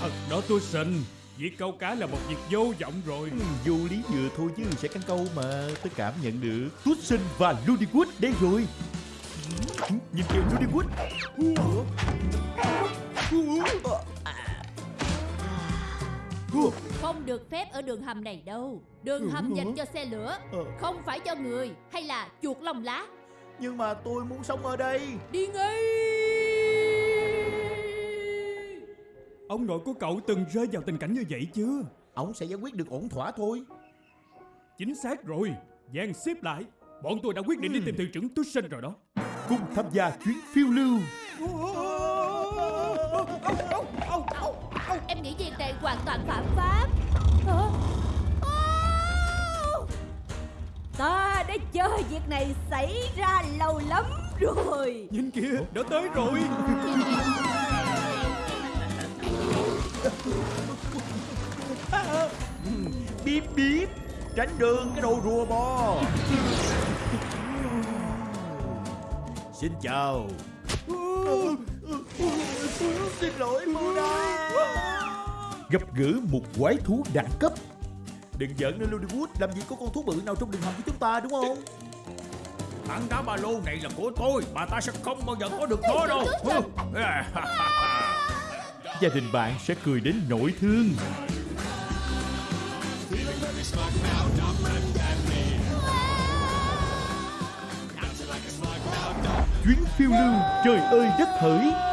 Thật đó tôi xin. Việc câu cá là một việc vô vọng rồi. Ừ, Vô lý vừa thôi chứ sẽ căn câu mà Tôi cảm nhận được. Tuất và Ludwig đây rồi. Ừ, Nhìn kìa Ludwig. Không được phép ở đường hầm này đâu. Đường hầm dành cho xe lửa. Ờ. Không phải cho người Hay là chuột lông lá. Nhưng mà tôi muốn sống ở đây. Đi ngay Ông nội của cậu từng rơi vào tình cảnh như vậy chưa? Ông sẽ giải quyết được ổn thỏa thôi. Chính xác rồi. Giang xếp lại. Bọn tôi đã quyết định đi tìm thuyền trưởng Tussen rồi đó. Cùng tham gia chuyến phiêu lưu. Em nghĩ việc này hoàn toàn phạm pháp. Hả? Ta đã chờ việc này xảy ra lâu lắm rồi. Nhìn kìa đã tới rồi Bíp bíp. Tránh đường cái đồ rùa bò. Xin chào. Xin lỗi Mona Gặp gỡ một quái thú đẳng cấp. Đừng giận nữa Ludwig Làm gì có con thú bự nào trong đường hầm của chúng ta đúng không? Tảng đá ba lô này là của tôi. Mà ta sẽ không bao giờ có được nó đâu Gia đình bạn sẽ cười đến nỗi thương. Chuyến phiêu lưu trời ơi đất hỡi.